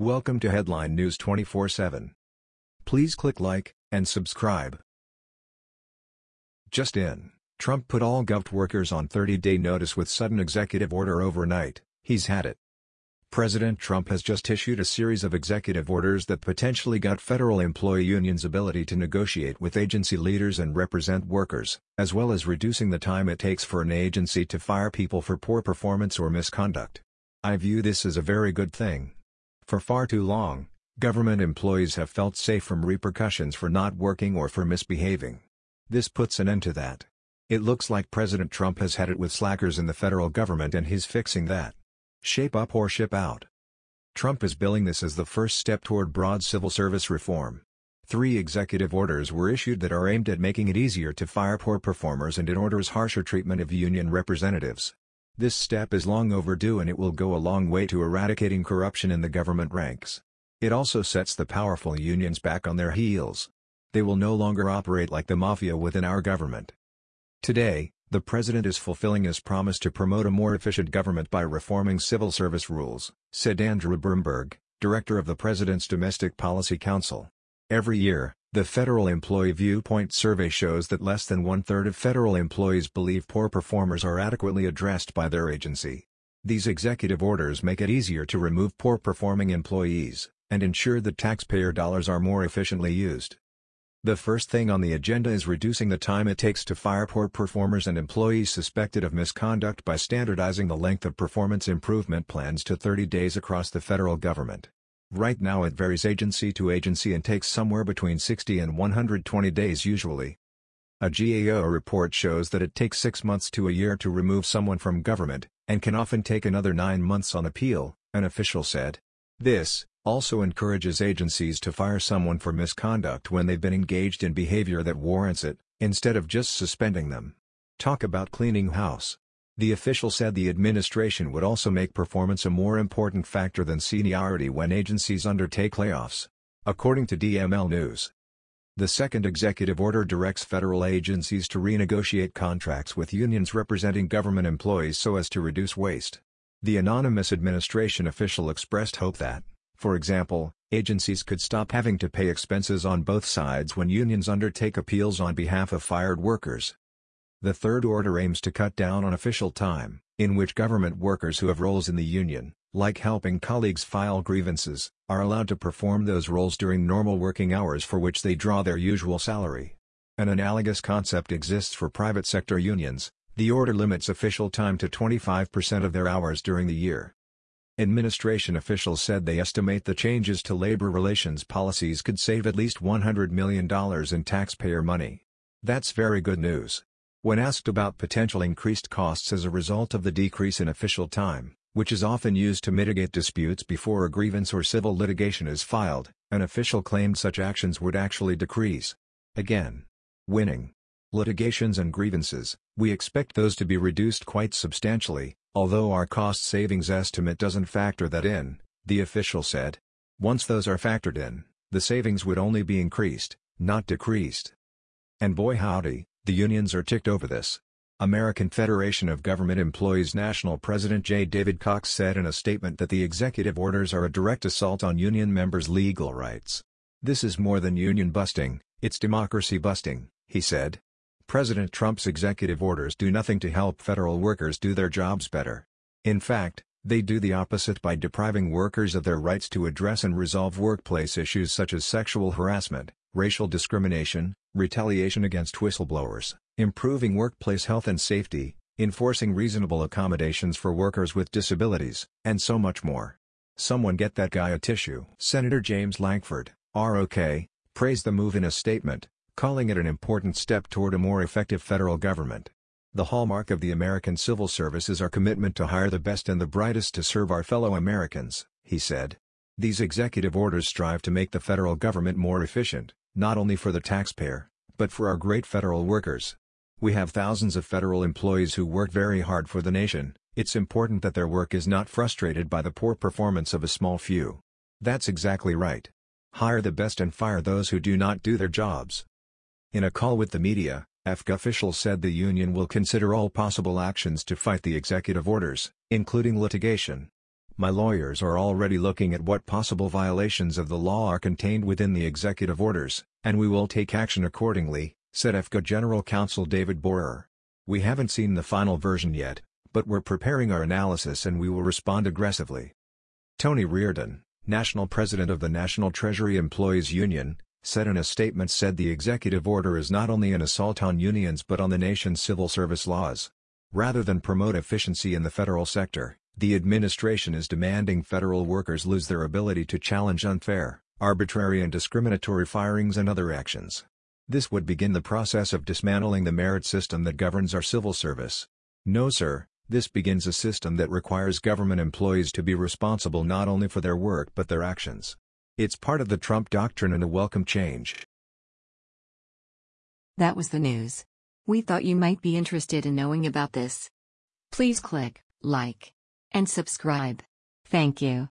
Welcome to Headline News 24/7. Please click like and subscribe. Just in, Trump put all Gov workers on 30-day notice with sudden executive order overnight. He's had it. President Trump has just issued a series of executive orders that potentially gut federal employee unions' ability to negotiate with agency leaders and represent workers, as well as reducing the time it takes for an agency to fire people for poor performance or misconduct. I view this as a very good thing. For far too long, government employees have felt safe from repercussions for not working or for misbehaving. This puts an end to that. It looks like President Trump has had it with slackers in the federal government and he's fixing that. Shape up or ship out. Trump is billing this as the first step toward broad civil service reform. Three executive orders were issued that are aimed at making it easier to fire poor performers and it orders harsher treatment of union representatives. This step is long overdue and it will go a long way to eradicating corruption in the government ranks. It also sets the powerful unions back on their heels. They will no longer operate like the mafia within our government. Today, the president is fulfilling his promise to promote a more efficient government by reforming civil service rules, said Andrew Bremberg, director of the President's Domestic Policy Council. Every year, the Federal Employee Viewpoint Survey shows that less than one-third of federal employees believe poor performers are adequately addressed by their agency. These executive orders make it easier to remove poor-performing employees, and ensure that taxpayer dollars are more efficiently used. The first thing on the agenda is reducing the time it takes to fire poor performers and employees suspected of misconduct by standardizing the length of performance improvement plans to 30 days across the federal government. Right now it varies agency to agency and takes somewhere between 60 and 120 days usually. A GAO report shows that it takes six months to a year to remove someone from government, and can often take another nine months on appeal, an official said. This, also encourages agencies to fire someone for misconduct when they've been engaged in behavior that warrants it, instead of just suspending them. Talk about cleaning house. The official said the administration would also make performance a more important factor than seniority when agencies undertake layoffs. According to DML News. The second executive order directs federal agencies to renegotiate contracts with unions representing government employees so as to reduce waste. The anonymous administration official expressed hope that, for example, agencies could stop having to pay expenses on both sides when unions undertake appeals on behalf of fired workers. The third order aims to cut down on official time, in which government workers who have roles in the union, like helping colleagues file grievances, are allowed to perform those roles during normal working hours for which they draw their usual salary. An analogous concept exists for private sector unions, the order limits official time to 25% of their hours during the year. Administration officials said they estimate the changes to labor relations policies could save at least $100 million in taxpayer money. That's very good news. When asked about potential increased costs as a result of the decrease in official time, which is often used to mitigate disputes before a grievance or civil litigation is filed, an official claimed such actions would actually decrease. Again. Winning. Litigations and grievances, we expect those to be reduced quite substantially, although our cost savings estimate doesn't factor that in, the official said. Once those are factored in, the savings would only be increased, not decreased. And boy howdy, the unions are ticked over this. American Federation of Government Employees National President J. David Cox said in a statement that the executive orders are a direct assault on union members' legal rights. This is more than union busting, it's democracy busting, he said. President Trump's executive orders do nothing to help federal workers do their jobs better. In fact, they do the opposite by depriving workers of their rights to address and resolve workplace issues such as sexual harassment, racial discrimination, retaliation against whistleblowers, improving workplace health and safety, enforcing reasonable accommodations for workers with disabilities, and so much more. Someone get that guy a tissue. Senator James Lankford, ROK, praised the move in a statement, calling it an important step toward a more effective federal government. The hallmark of the American civil service is our commitment to hire the best and the brightest to serve our fellow Americans, he said. These executive orders strive to make the federal government more efficient, not only for the taxpayer, but for our great federal workers. We have thousands of federal employees who work very hard for the nation, it's important that their work is not frustrated by the poor performance of a small few. That's exactly right. Hire the best and fire those who do not do their jobs. In a call with the media, AFGE officials said the union will consider all possible actions to fight the executive orders, including litigation. My lawyers are already looking at what possible violations of the law are contained within the executive orders, and we will take action accordingly, said AFGE General Counsel David Borer. We haven't seen the final version yet, but we're preparing our analysis and we will respond aggressively. Tony Reardon, National President of the National Treasury Employees Union, said in a statement said the executive order is not only an assault on unions but on the nation's civil service laws. Rather than promote efficiency in the federal sector, the administration is demanding federal workers lose their ability to challenge unfair, arbitrary and discriminatory firings and other actions. This would begin the process of dismantling the merit system that governs our civil service. No sir, this begins a system that requires government employees to be responsible not only for their work but their actions. It's part of the Trump doctrine and a welcome change. That was the news. We thought you might be interested in knowing about this. Please click like and subscribe. Thank you.